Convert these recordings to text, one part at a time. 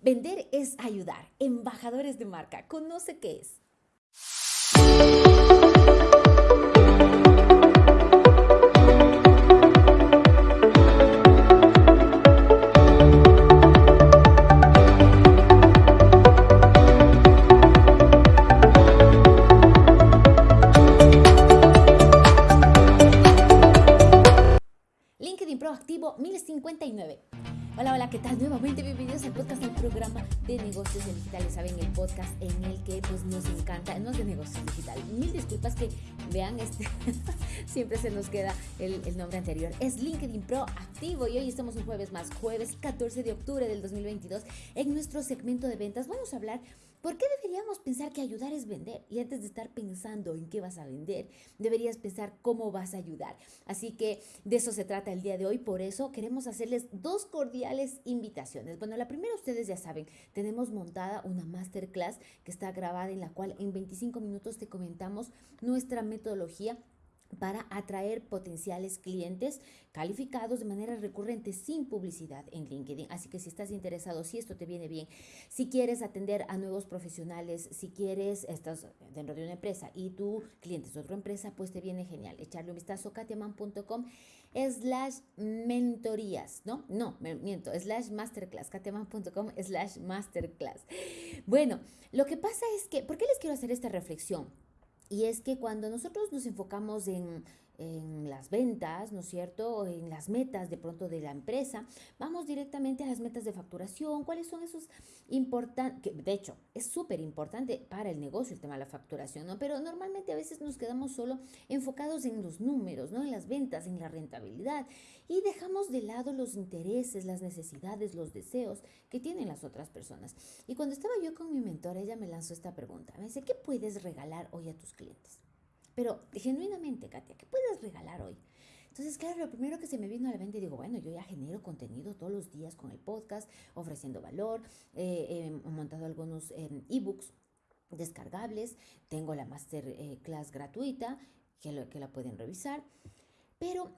Vender es ayudar. Embajadores de marca. Conoce qué es. Proactivo 1059. Hola, hola, ¿qué tal? Nuevamente bienvenidos al podcast del programa de negocios digitales. Saben, el podcast en el que pues nos encanta, no es de negocios digitales. Mil disculpas que vean, este siempre se nos queda el, el, nombre anterior. Es LinkedIn Pro Activo y hoy estamos un jueves más, jueves 14 de octubre del 2022. En nuestro segmento de ventas vamos a hablar ¿Por qué deberíamos pensar que ayudar es vender? Y antes de estar pensando en qué vas a vender, deberías pensar cómo vas a ayudar. Así que de eso se trata el día de hoy. Por eso queremos hacerles dos cordiales invitaciones. Bueno, la primera ustedes ya saben, tenemos montada una masterclass que está grabada en la cual en 25 minutos te comentamos nuestra metodología para atraer potenciales clientes calificados de manera recurrente sin publicidad en LinkedIn. Así que si estás interesado, si esto te viene bien, si quieres atender a nuevos profesionales, si quieres, estás dentro de una empresa y tu cliente es otra empresa, pues te viene genial. Echarle un vistazo a katiaman.com slash mentorías, ¿no? No, me miento, slash masterclass, katiaman.com slash masterclass. Bueno, lo que pasa es que, ¿por qué les quiero hacer esta reflexión? Y es que cuando nosotros nos enfocamos en, en las ventas, ¿no es cierto? En las metas de pronto de la empresa, vamos directamente a las metas de facturación, cuáles son esos importantes, de hecho es súper importante para el negocio el tema de la facturación, ¿no? Pero normalmente a veces nos quedamos solo enfocados en los números, ¿no? En las ventas, en la rentabilidad y dejamos de lado los intereses, las necesidades, los deseos que tienen las otras personas. Y cuando estaba yo con mi mentor, ella me lanzó esta pregunta, me dice, ¿qué puedes regalar hoy a tus clientes? Pero genuinamente, Katia, ¿qué puedes regalar hoy? Entonces, claro, lo primero que se me vino a la mente, digo, bueno, yo ya genero contenido todos los días con el podcast, ofreciendo valor, eh, he montado algunos eh, ebooks descargables, tengo la masterclass gratuita, que, lo, que la pueden revisar, pero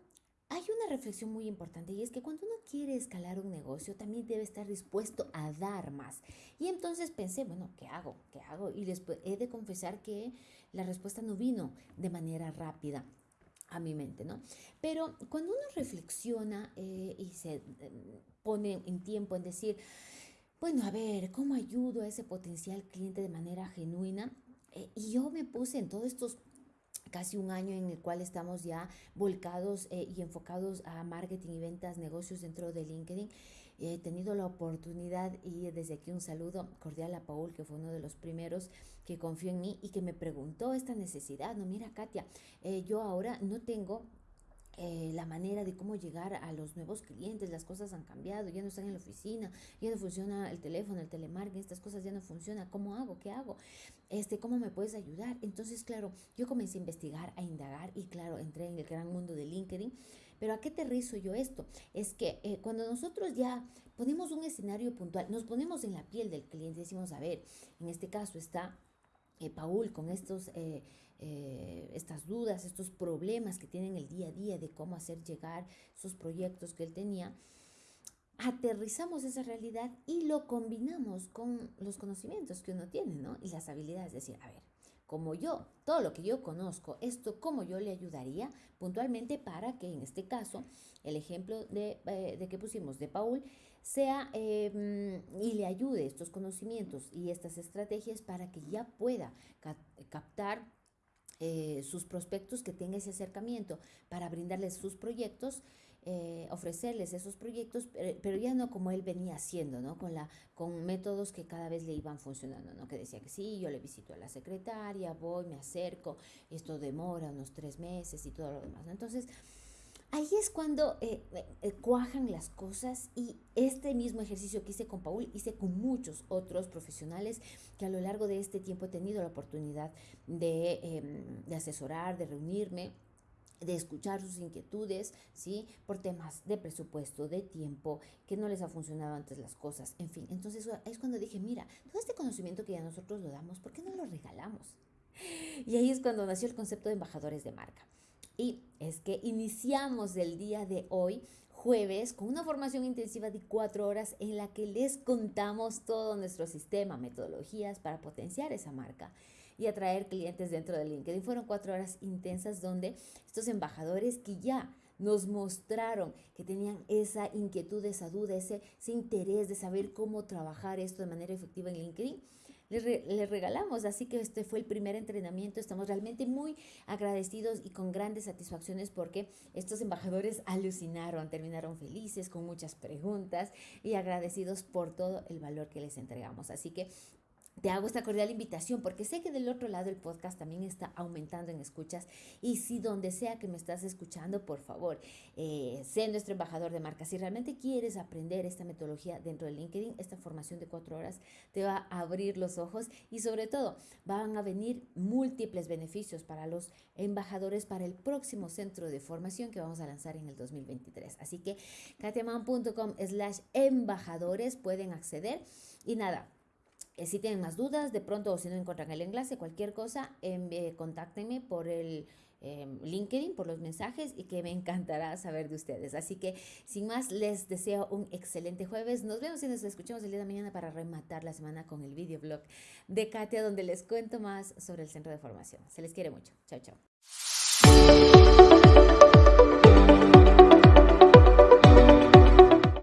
hay una reflexión muy importante y es que cuando uno quiere escalar un negocio también debe estar dispuesto a dar más. Y entonces pensé, bueno, ¿qué hago? ¿Qué hago? Y después he de confesar que la respuesta no vino de manera rápida a mi mente, ¿no? Pero cuando uno reflexiona eh, y se eh, pone en tiempo en decir, bueno, a ver, ¿cómo ayudo a ese potencial cliente de manera genuina? Eh, y yo me puse en todos estos casi un año en el cual estamos ya volcados y enfocados a marketing y ventas, negocios dentro de LinkedIn he tenido la oportunidad y desde aquí un saludo cordial a Paul, que fue uno de los primeros que confió en mí y que me preguntó esta necesidad. No, mira, Katia, eh, yo ahora no tengo eh, la manera de cómo llegar a los nuevos clientes, las cosas han cambiado, ya no están en la oficina, ya no funciona el teléfono, el telemarketing, estas cosas ya no funcionan, ¿cómo hago? ¿Qué hago? Este, ¿Cómo me puedes ayudar? Entonces, claro, yo comencé a investigar, a indagar y claro, entré en el gran mundo de LinkedIn pero ¿a qué te rizo yo esto? Es que eh, cuando nosotros ya ponemos un escenario puntual, nos ponemos en la piel del cliente, decimos, a ver, en este caso está eh, Paul con estos... Eh, estas dudas, estos problemas que tienen el día a día de cómo hacer llegar esos proyectos que él tenía, aterrizamos esa realidad y lo combinamos con los conocimientos que uno tiene, ¿no? Y las habilidades, es decir, a ver, como yo, todo lo que yo conozco, esto cómo yo le ayudaría puntualmente para que en este caso, el ejemplo de, eh, que pusimos de Paul, sea em, y le ayude estos conocimientos y estas estrategias para que ya pueda captar eh, sus prospectos, que tenga ese acercamiento para brindarles sus proyectos eh, ofrecerles esos proyectos, pero, ya no como él venía haciendo, ¿no? Con, la, con métodos que cada vez le iban funcionando, ¿no? Que decía que sí, yo le visito a la secretaria, voy, me acerco, esto demora unos tres meses y todo lo demás, Entonces, ahí es cuando eh, eh, cuajan las cosas y este mismo ejercicio que hice con Paul, hice con muchos otros profesionales que a lo largo de este tiempo he tenido la oportunidad de, em, de asesorar, de reunirme de escuchar sus inquietudes, ¿sí? Por temas de presupuesto, de tiempo, que no les ha funcionado antes las cosas, en fin. Entonces es cuando dije, mira, todo este conocimiento que ya nosotros lo damos, ¿por qué no lo regalamos? Y ahí es cuando nació el concepto de embajadores de marca. Y es que iniciamos el día de hoy jueves con una formación intensiva de cuatro horas en la que les contamos todo nuestro sistema, metodologías para potenciar esa marca y atraer clientes dentro de LinkedIn. Fueron cuatro horas intensas donde estos embajadores que ya nos mostraron que tenían esa inquietud, esa duda, ese, ese interés de saber cómo trabajar esto de manera efectiva en LinkedIn. Les, regalamos, así que este fue el primer entrenamiento. Estamos realmente muy agradecidos y con grandes satisfacciones porque estos embajadores alucinaron, terminaron felices con muchas preguntas y agradecidos por todo el valor que les entregamos. Así que te hago esta cordial invitación porque sé que del otro lado el podcast también está aumentando en escuchas y si donde sea que me estás escuchando, por favor, eh, sé nuestro embajador de marca. Si realmente quieres aprender esta metodología dentro de LinkedIn, esta formación de cuatro horas te va a abrir los ojos y sobre todo van a venir múltiples beneficios para los embajadores para el próximo centro de formación que vamos a lanzar en el 2023. Así que katiaman.com slash embajadores pueden acceder y nada eh, si tienen más dudas, de pronto o si no encuentran el enlace, cualquier cosa, eh, contáctenme por el em, LinkedIn, por los mensajes y que me encantará saber de ustedes. Así que sin más, les deseo un excelente jueves. Nos vemos y nos escuchamos el día de mañana para rematar la semana con el videoblog de Katia, donde les cuento más sobre el centro de formación. Se les quiere mucho. Chao, chao.